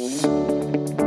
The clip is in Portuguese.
Música